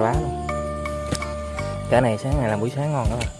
nó bá luôn. Cái này sáng này là buổi sáng ngon các bạn à.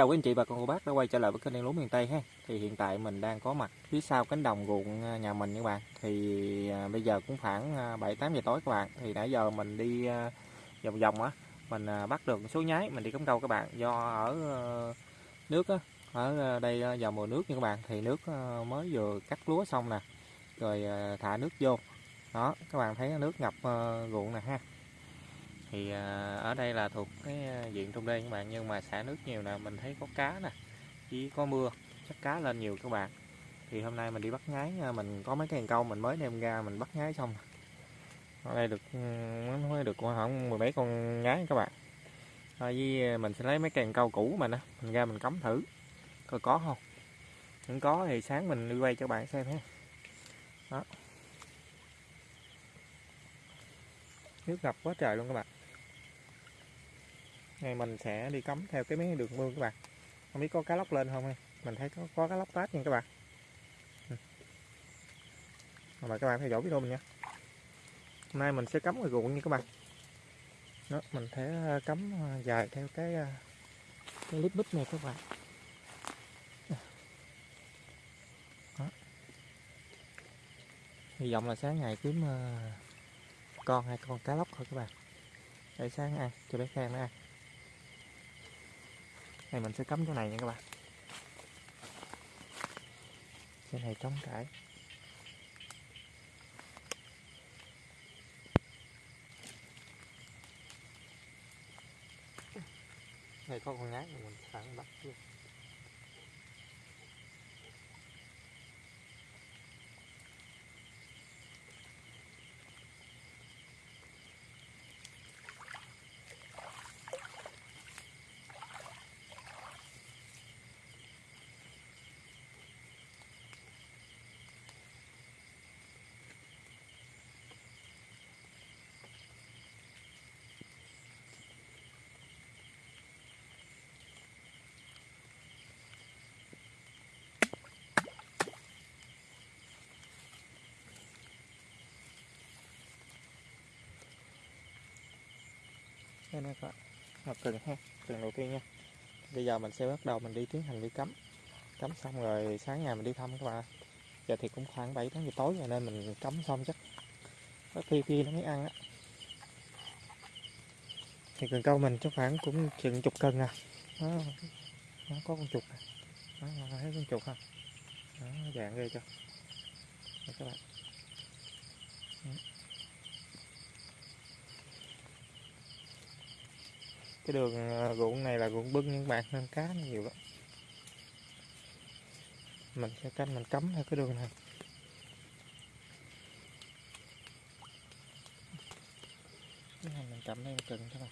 Chào quý anh chị và con cô bác đã quay trở lại với kênh Đen Lúa miền Tây ha. Thì hiện tại mình đang có mặt phía sau cánh đồng ruộng à, nhà mình các bạn. Thì à, bây giờ cũng khoảng à, 7 8 giờ tối các bạn. Thì nãy giờ mình đi vòng vòng á, mình bắt được số nhái mình đi cắm câu các bạn. Do ở nước á, ở đây vào mùa nước nha các bạn thì nước mới vừa cắt lúa xong nè. Rồi thả nước vô. Đó, các bạn thấy nước ngập ruộng nè ha thì à, ở đây là thuộc cái à, diện trong đê các bạn, nhưng mà xả nước nhiều nè, mình thấy có cá nè, chỉ có mưa, chắc cá lên nhiều các bạn. Thì hôm nay mình đi bắt ngái mình có mấy cái cần câu mình mới đem ra mình bắt ngái xong. Ở đây được ừ, mới được khoảng mười mấy con ngái các bạn. Thôi với à, mình sẽ lấy mấy cần câu cũ mình á mình ra mình cắm thử, coi có không? Không có thì sáng mình đi quay cho bạn xem ha. Đó. Nước ngập quá trời luôn các bạn ngày mình sẽ đi cắm theo cái mấy đường mương các bạn. Không biết có cá lóc lên không ha mình thấy có, có cá lóc tát nha các bạn. Ừ. Mời các bạn theo dõi video mình nha. Hôm nay mình sẽ cắm ngoài ruộng nha các bạn. Đó, mình sẽ ờ, cắm ờ, dài theo cái ờ, cái lít bít này các bạn. Đó. hy vọng là sáng ngày kiếm con hai con cá lóc thôi các bạn. Để sáng ăn cho bé Khang nó ăn này, mình sẽ cắm chỗ này nha các bạn. Chỗ này trống trải. Này, có con ngái mình sẵn bắt luôn đây các bạn. Học cần ha cần đầu tiên nha. Bây giờ mình sẽ bắt đầu mình đi tiến hành đi cắm. Cắm xong rồi sáng ngày mình đi thăm các bạn giờ thì cũng khoảng 7 tháng giờ tối rồi nên mình cắm xong chắc. Có khi khi nó mới ăn á. Thì cần câu mình chắc khoảng cũng chừng chục cân à. Đó, nó có con chuột à. Thấy con chuột không? Đó, dạng ghê cho các bạn. Cái đường ờ, ruộng này là ruộng bưng nhưng bạn nên cá nó nhiều lắm. Mình sẽ canh, mình cấm theo cái đường này. Cái này mình cắm đây một cần thôi.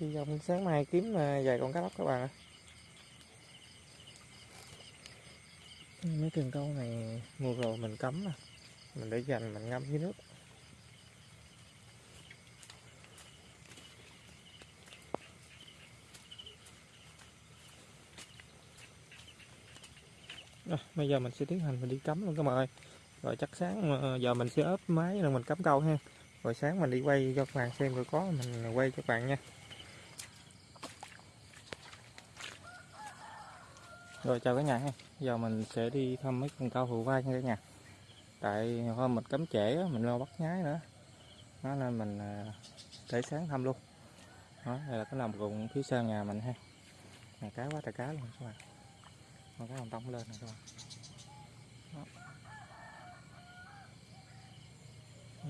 Hy vọng sáng mai kiếm ờ, vài con cá lóc các bạn ạ. Mấy cần câu này mua rồi mình cấm nè mình để dành mình ngâm dưới nước. À, bây giờ mình sẽ tiến hành mình đi cắm luôn các bạn ơi. Rồi chắc sáng ờ, giờ mình sẽ ốp máy rồi mình cắm câu ha. Rồi sáng mình đi quay cho các bạn xem rồi có mình quay cho các bạn nha. Rồi chào cả nhà ha. Giờ mình sẽ đi thăm mấy con cao hữu vai nha cả nhà. Tại hôm mình cấm trễ mình lo bắt nhái nữa. Đó nên mình à, để sáng thăm luôn. Đó, đây là cái lòng ruộng phía sau nhà mình ha. Nhà cá quá trời cá luôn các bạn. Con cá hồng tông lên nè các bạn. Đó.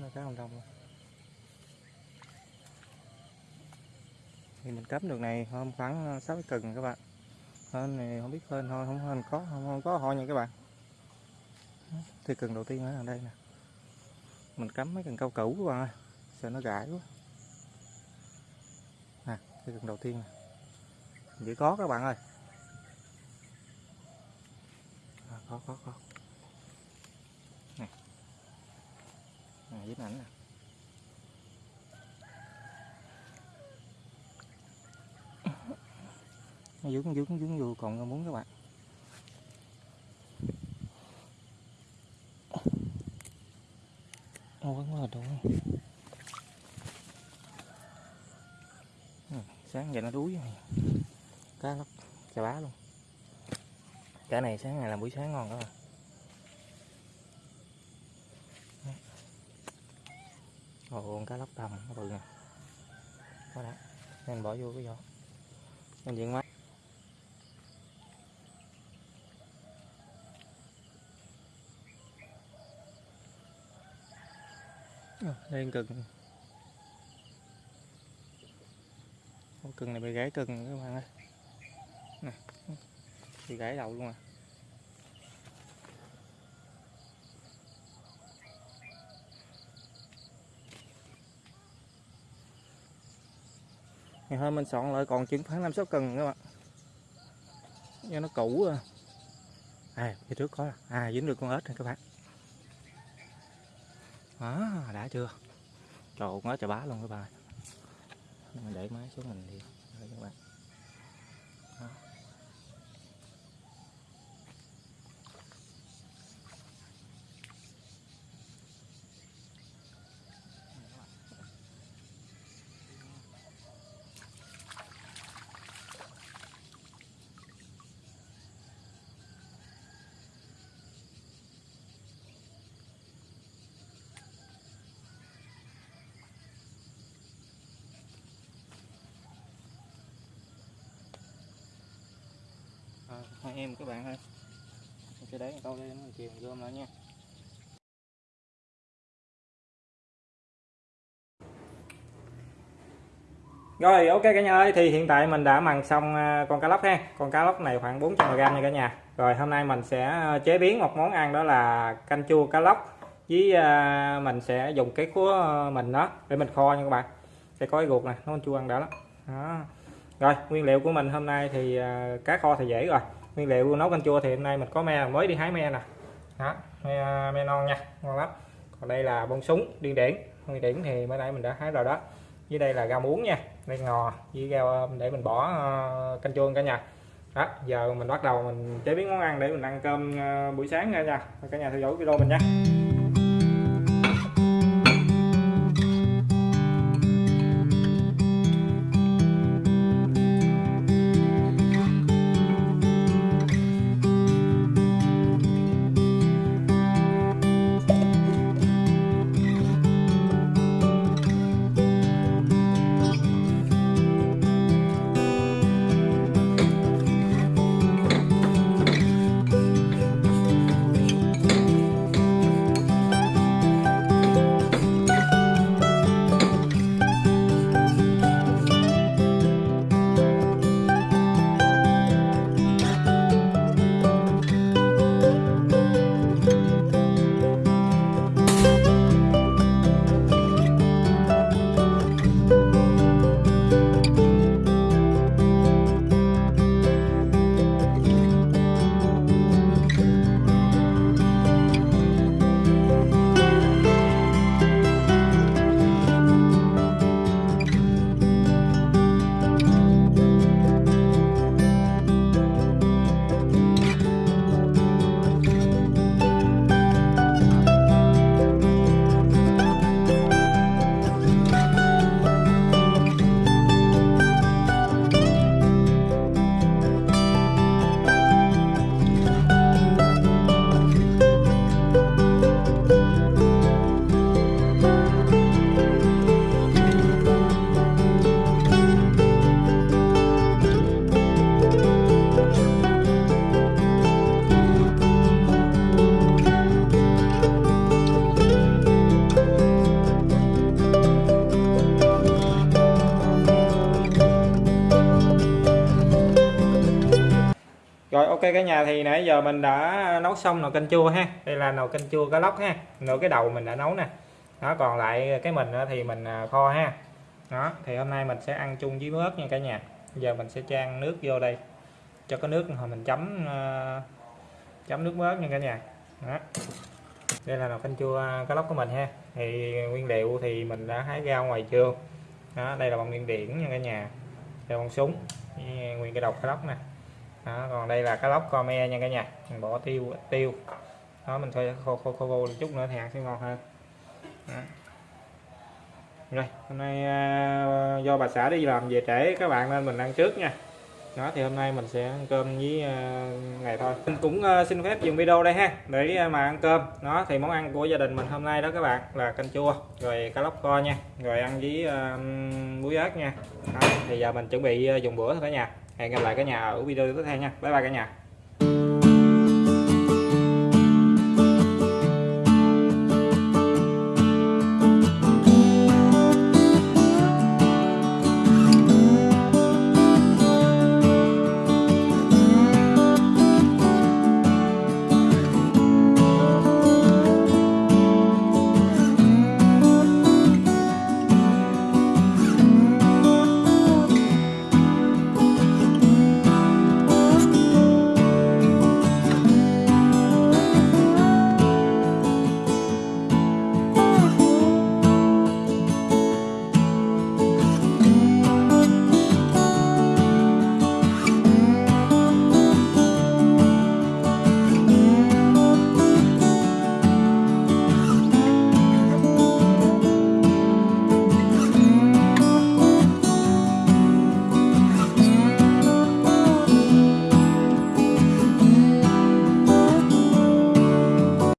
Nó cá hồng tông luôn. Thì mình cấm được này hôm khoảng à, 6 cần các bạn hên này không biết hên thôi không hên có không, không có thôi nha các bạn. Thì cần đầu tiên ở đây nè. Mình cắm mấy cần cao cũ các bạn ơi sợ nó gãi. quá. Nè cái cần đầu tiên nè. Chỉ có các bạn ơi. À, có có có. Nè. Nè dính ảnh nè. Dướng dướng dướng vô còn muốn các bạn. Quấn vẫn rồi đúng sáng giờ nó đuối rồi. Cá lóc chà bá luôn. Cá này sáng ngày làm buổi sáng ngon đó bạn. À. Ồ, con cá lóc tầm nó bự nè. Đó đã. Nên bỏ vô cái vỏ nên diện mắt đây, cần con cần này bị gãy cần các bạn ơi. Nè bị gãy đầu luôn à. Ngày hôm mình soạn lại còn chừng khoảng năm sáu cần các bạn. Do nó cũ à. À phía trước có. À dính được con ếch này các bạn đó đã chưa? Trời ơi trời bá luôn các bạn mình để máy xuống mình đi. Các bạn. Đó. À, hai em các bạn ơi. Cái đấy để câu đây nó chiều gom lại nha. Rồi ok cả nhà ơi thì hiện tại mình đã mần xong à, con cá lóc ha. Con cá lóc này khoảng 400g nha cả nhà. Rồi hôm nay mình sẽ à, chế biến một món ăn đó là canh chua cá lóc Với à, mình sẽ dùng cái của mình đó để mình kho nha các bạn. Sẽ có cái ruột nè, nó chua ăn đã lắm. Đó. Rồi nguyên liệu của mình hôm nay thì à, cá kho thì dễ rồi. Nguyên liệu nấu canh chua thì hôm nay mình có me mới đi hái me nè. Đó me, à, me non nha ngon lắm. Còn đây là bông súng điên điển. Điên điển thì mới nãy mình đã hái rồi đó. Dưới đây là rau muống nha đây ngò với rau à, để mình bỏ uh, canh chua cả nhà. Đó giờ mình bắt đầu mình chế biến món ăn để mình ăn cơm uh, buổi sáng nha nha. Cả nhà theo dõi video mình nha. Rồi, ok, cả nhà, thì nãy giờ mình đã nấu xong nồi canh chua ha. Đây là nồi canh chua cá lóc ha. Nồi cái đầu mình đã nấu nè. Đó, còn lại cái mình thì mình à, kho ha. Đó, thì hôm nay mình sẽ ăn chung với ớt nha cả nhà. Giờ mình sẽ trang nước vô đây. Cho có nước, hồi mình chấm à, chấm nước ớt nha cả nhà. Đó. Đây là nồi canh chua cá lóc của mình ha. Thì nguyên liệu thì mình đã hái rau ngoài trường. Đó, đây là bằng nguyên điển nha cả nhà. Đây bằng súng. Nguyên cái đầu cá lóc nè đó, còn đây là cá lóc come nha cả nhà. Mình bỏ tiêu tiêu. Đó mình thôi khô khô khô, vô một chút nữa thì ăn sẽ ngon hơn. Đó. rồi hôm nay à, do bà xã đi làm về trễ các bạn nên mình ăn trước nha. Đó thì hôm nay mình sẽ ăn cơm với à, uh, này thôi. Mình cũng uh, xin phép dừng video đây ha để mà ăn cơm. Đó thì món ăn của gia đình mình hôm nay đó các bạn là canh chua rồi cá lóc kho nha rồi ăn với muối ớt nha. Đó, thì giờ mình chuẩn bị dùng bữa thôi cả nhà hẹn gặp lại cả nhà ở video tiếp theo nha. Bye bye cả nhà.